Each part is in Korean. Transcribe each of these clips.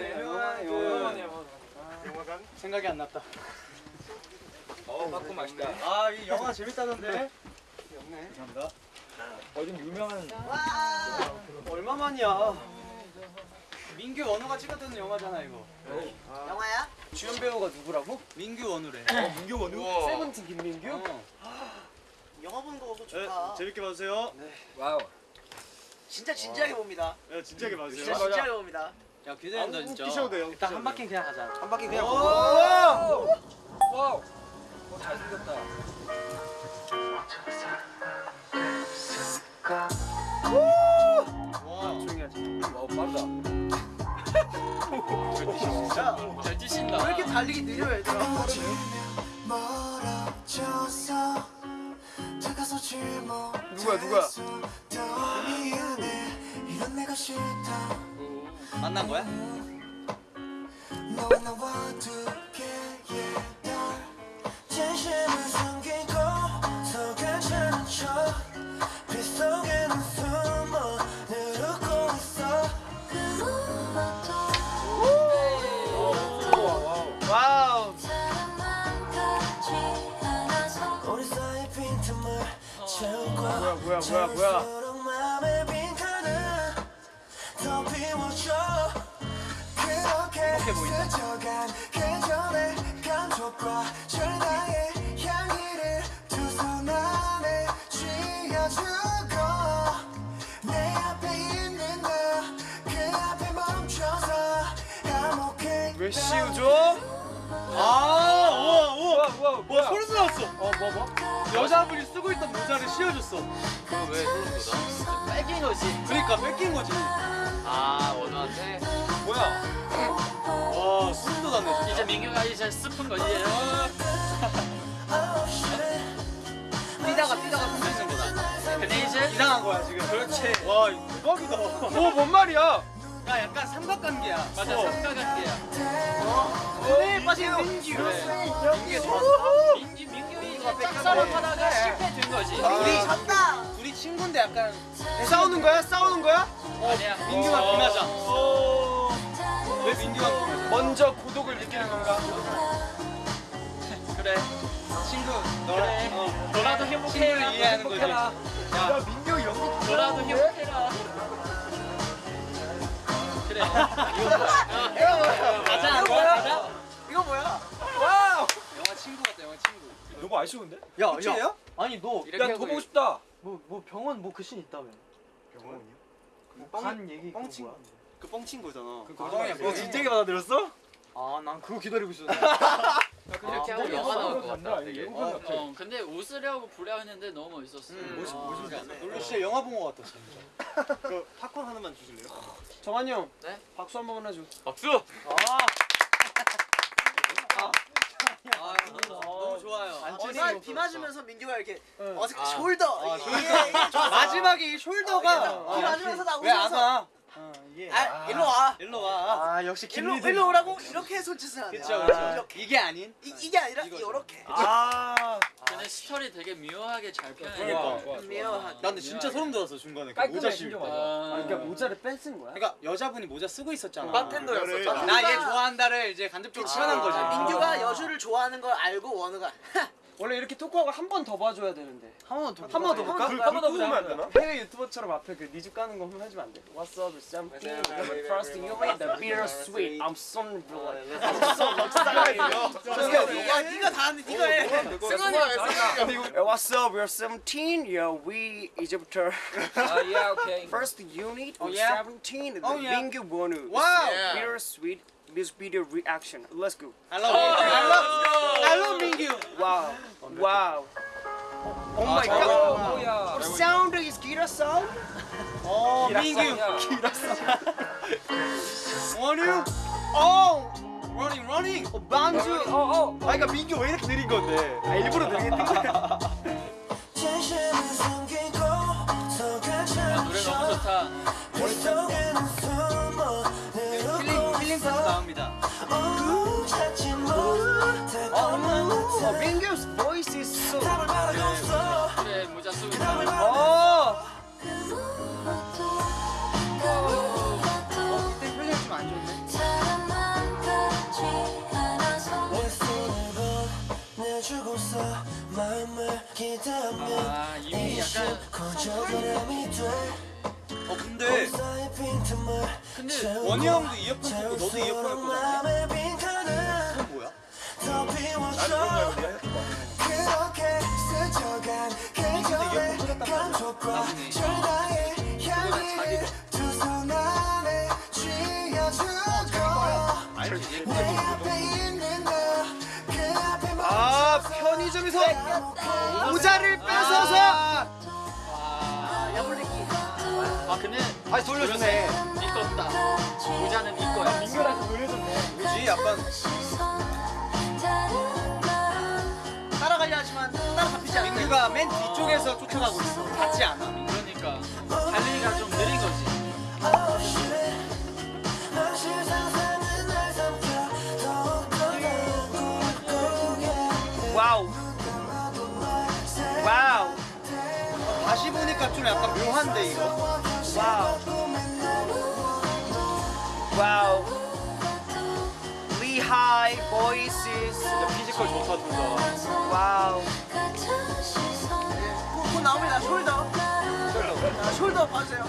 영화네 영화네 영화네 영화관? 생각이 안 났다 어 팝콘 맛있다. 아 이 영화 재밌다던데 감사합니다. 어 좀 유명한 얼마만이야 민규 원우가 찍었던 영화잖아 이거 영화야? 주연 배우가 누구라고? 민규 원우래 민규 원우. 세븐틴 김민규? 어. 영화 보는 거 보고 네, 좋다. 재밌게 봐주세요. 와우. 진짜 진지하게 봅니다. 네, 진지하게 봐주세요. 진짜 진지하게 봅니다. 야 기대된다 진짜 웃기셔도 돼요, 일단 한 바퀴 그냥 가자 한 바퀴 그냥 오! 와우. 어 잘생겼다. 와 조용히 하자 와우 빠르다. 진짜 잘 뛰신다 왜 이렇게 달리기 느려 얘들아? 누구야, 누구야? 만난 거야? 나와 두개의 달 씌우죠? 아, 우와, 우와. 우와 와, 소리 돋았어. 어 뭐 뭐? 여자분이 쓰고 있던 모자를 씌워줬어. 그거 왜 소름 돋아? 뺏긴 거지. 그러니까 뺏긴 거지. 아 원우한테? 뭐야? 와 소름 돋았네 이제 민규가 이제 스푼 거지. 뛰다가 뛰다가 끝내는 거다. 근데 이제 이상한 거야 지금. 그렇지. 와 대박이다. 오, 뭔 말이야? 야 약간 삼각관계야. 맞아 삼각관계야. 왜 빠진 민규. 민규 좋았어. 민규 민규가 짝사랑 하다가 실패 된 거지. 우리 졌다. 둘이 친구인데 약간 싸우는 거야? 싸우는 거야? 아니야. 민규만 어. 비맞아 어. 왜 민규만 먼저 고독을 느끼는 건가? 그래. 친구 너랑 그래. 어. 너라도 행복해라. 친구를 이해하는 거지 행복해라. 야, 민규 연기 너라도 행복해라 그래 이거 뭐야 가자 이거 뭐야? 가자 이거 뭐야? 와우 영화 친구 같다 영화 친구 너무 아쉬운데? 야? 야. 아니 너 이렇게 야 하고 더 보고 싶다. 뭐, 뭐 병원 뭐 그 씬 있다며 병원이요? 간 얘기 뻥 친구. 뭐야? 그 뻥친 거잖아. 그 거짓말이야, 너 뻥. 진지하게 받아들였어? 아 난 그거 기다리고 있었는데 이렇게 하고 아, 영화 나올 것 같다 되게 어. 어, 근데 웃으려고 부려 했는데 너무 멋있었어 음, 멋있- 어, 멋있네. 놀러 진짜 영화 본거 같다 진짜 그 팝콘 하나만 주실래요? 정한이 형 네? 박수 한 번만 해줘 박수 아 아, 너무 좋아요. 비마, 비 맞으면서 민규가 이렇게 응. 어색해 아. Shoulder. 아, 이게 좋았어. 마지막에 이 어, shoulder가 비 맞으면서 나 웃으면서. 와? 어, 이게 아, 일로 와. 일로 와. 아 역시 일로 일로 오라고 이렇게 손짓을 하네. 그쵸 아, 그쵸. 이렇게. 이게 아닌. 이, 이게 아니라 이거죠. 이렇게. 아, 근데 스토리 되게 묘하게 잘 그러니까. 표현해. 좋아. 미안하다. 나 근데 진짜 소름 돋았어 중간에 그 모자 씌울 때. 아, 그러니까 모자를 뺀쓴 거야? 그러니까 여자분이 모자 쓰고 있었잖아. 바텐더였었잖아. 나 얘 좋아한다를 이제 간접적으로 표현한 거지. 아, 민규가 여주를 좋아하는 걸 알고 원우가 원래 이렇게 talk하고 한 번 더 봐줘야 되는데 한 번 더. 한 번 더 볼까? 그, 한번더 그 보면 안 되나? 해외 유튜버처럼 앞에 그 니즈 까는 거 한번 해주면 안 돼? What's up, it's first thing you made the bitter sweet I'm so like I'm so excited 야 네가 다 하는데 네가 해. 승환이가 왜 승환이가 What's up, we're 17 yeah we 이제부터 아 예, 오케이. first unit Oh, of yeah? 17 the Oh, yeah. 원우 와우. Yeah. bitter sweet music video reaction let's go I love you. I love. I love 민규. wow wow Oh my 저거 god 뭐야? What sound is guitar sound? 어 민규. 원유. 어. Running, running. 어, 반주 어 어. 아, 그러니까 민규 왜 이렇게 느린 건데? 아, 일부러 느리게 뛴 거야. 네, 어, 민규's 보이스 있어 약간 어 근데 근데 원희 형도 이어폰 쓰고 너도 이어폰 갖고 다니냐? 아 편의점에서 모자를 뺏어서 아, 야물리기. 아 근데 다시 돌려주네. 이거다 모자는 이거야 민규한테 놀려줬네. 그지 약간 민규가 맨 뒤쪽에서 쫓아가고 있어. 같지 않아. 그러니까 달리기가 좀 느린 거지 와우. 와우. 다시 보니까 좀 약간 묘한데 이거. 와우. 와우. Voices. 진짜 physical 좋다 둘 다. 와우. 곧 나옵니다. Shoulder. 자, shoulder 봐주세요.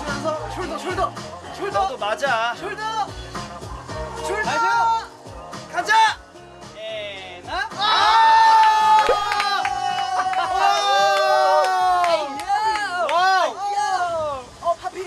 주면서 숄더, 숄더, 숄더, 너도 맞아. 숄더, 숄더. 가자. 예나. 와우. 어, 파피.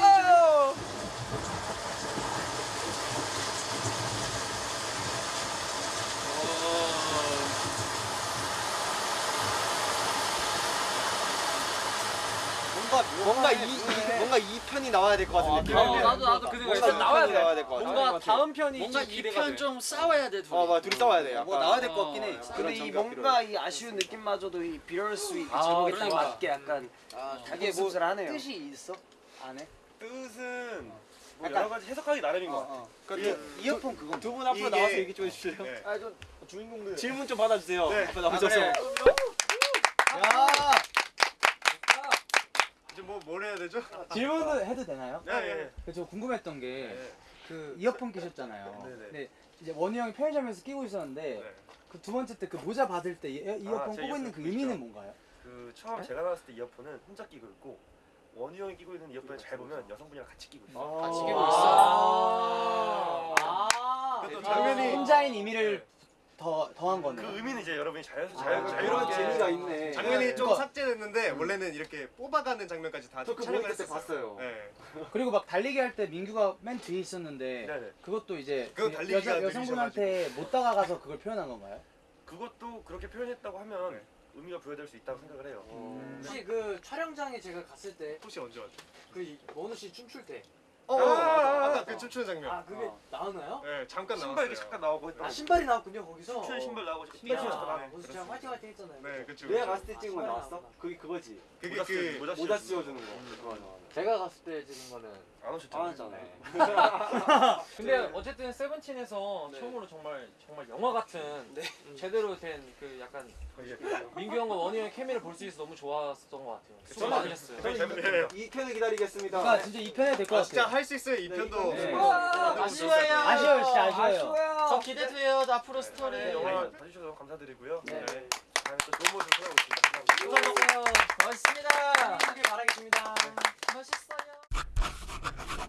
뭔가 이, 이 뭔가 이 편이 나와야 될 것 같은 느낌. 어, 나도 나도 그 생각 뭔가 이 나와야 나와야 될 것 같아. 뭔가 다음 편이 뭔가 좀이 기대가 편 돼. 좀 싸워야 돼 둘이 어, 맞아. 둘이 싸워야 돼. 뭐. 나와야 될 것 같긴 해. 어, 근데 이 전기가 뭔가 이 아쉬운 느낌마저도 이 bittersweet 아, 제목에 딱 그러니까. 맞게 약간 아, 이게 뭐 씁쓸하네요. 뜻이 있어? 안에? 뜻은 뭐 약간- 여러 가지 해석하기 나름인 것. 어, 어. 그 이어폰 그거. 두 분 앞으로 나와서 나와서 얘기 좀 해주실래요? 네. 아 좀 주인공들 질문 좀 받아주세요. 네. 앞에 나오셔서. 야. 이제 뭐뭘 해야 되죠? 질문을 해도 되나요? 네, 예. 그저 궁금했던 게 네. 그 이어폰 끼셨잖아요. 네 네. 근데 이제 원희 형이 편의점에서 끼고 있었는데 네. 그두 번째 때 그 모자 받을 때 이- 이어폰 제 끼고 있는 그 의미는. 뭔가요? 그 처음 제가 나왔을 때 이어폰은 혼자 끼고 있고 원우 형이 끼고 있는 이어폰을 잘 보면 여성분이랑 같이 끼고 있어요. 같이 아. 끼고 있어 아. 그것도 아, 장면이 혼자인 의미를 더 더한 그 거네요. 의미는 이제 여러분이 자유 아, 자유 이런 자유롭게 재미가 있네. 장면이 좀 삭제됐는데 원래는 이렇게 뽑아가는 장면까지 다 저그 촬영을 그때 했었어요. 봤어요. 네. 그리고 막 달리기 할 때 민규가 맨 뒤에 있었는데 네네. 그것도 이제 그 여자 여성분한테 못 다가가서 그걸 표현한 건가요? 그것도 그렇게 표현했다고 하면 네. 의미가 부여될 수 있다고 생각을 해요. 혹시 그 촬영장에 제가 갔을 때 혹시 언제 왔죠? 그 원우 씨 춤출 때 아 어, 아, 아, 아까 그 춤추는 장면. 그게 나오나요? 네, 잠깐 신발 나왔어요. 이렇게 잠깐 나오고 했던 아 신발이 나왔군요 거기서 춤추는 신발 나오고 신발 신발 신었다 아, 나오고 거기서 제가 화이팅 화이팅 했잖아요 네, 그쵸. 내가 그쵸. 갔을 때 찍은 거 나왔어? 그게 그거지. 그게 모자 쓰- 그 모자 씌워주는 거. 그거. 제가 갔을 때 찍은 거는 안 오셨잖아요. 안 아, 왔잖아요. 네. 근데 네. 어쨌든 세븐틴에서 네. 처음으로 정말 정말 영화 같은 네. 제대로 된 그 약간 민규 형과 원희 형의 케미를 볼 수 있어서 너무 좋았던 것 같아요. 그 수고 많으셨어요. 저는 2편을 기다리겠습니다. 아 진짜 2편에 될것 같아요. 진짜 할 수 있어요 2편도. 아, 네. 아쉬워요. 아쉬워요 진짜 아쉬워요. 아쉬워요. 저 기대돼요. 앞으로 스토리. 네, 영화 봐주셔서 감사드리고요. 네. 다음에 또 좋은 모습 찾아오겠습니다. 감사합니다. 고맙습니다. 행복하길 바라겠습니다. 멋있어요.